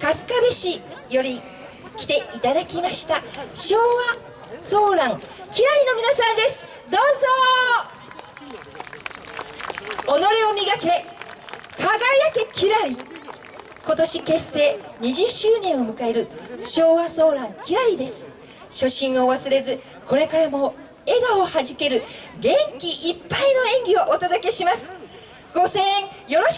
春日部市より来ていただきました。昭和ソーランキラリの皆さんです。どうぞ。己を磨け。輝けキラリ。今年結成20周年を迎える昭和ソーランキラリです。初心を忘れずこれからも笑顔をはじける元気いっぱいの演技をお届けします。ご声援よろしく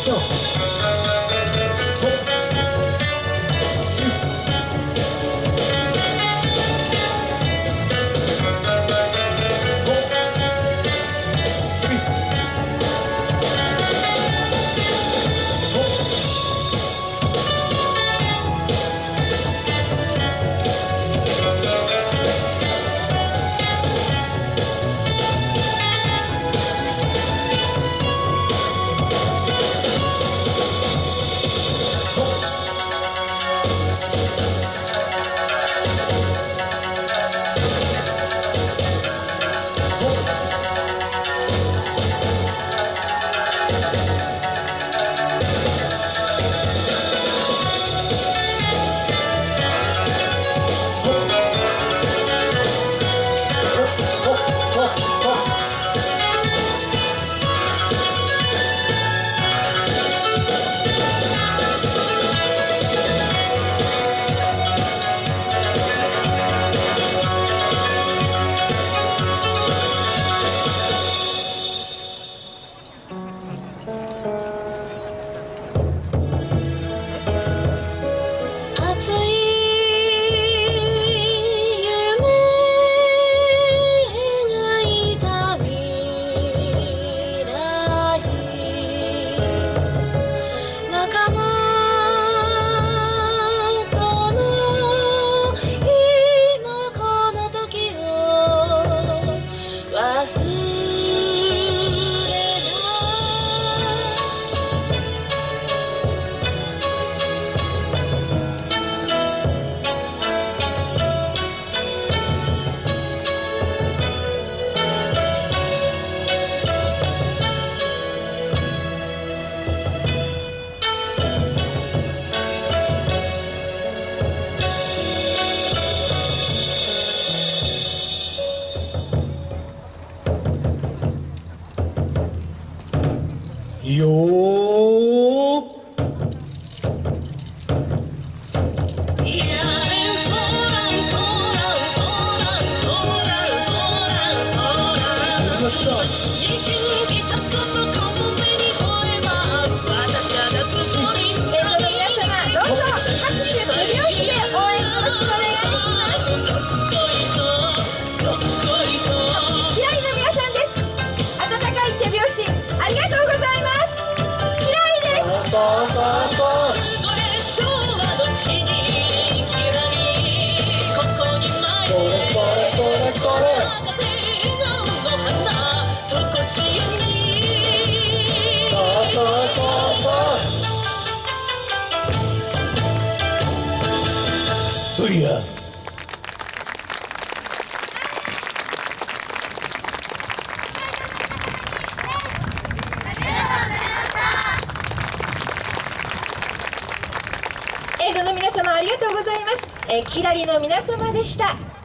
So. ったよそいや英語の皆様ありがとうございます、えー、キラリの皆様でした。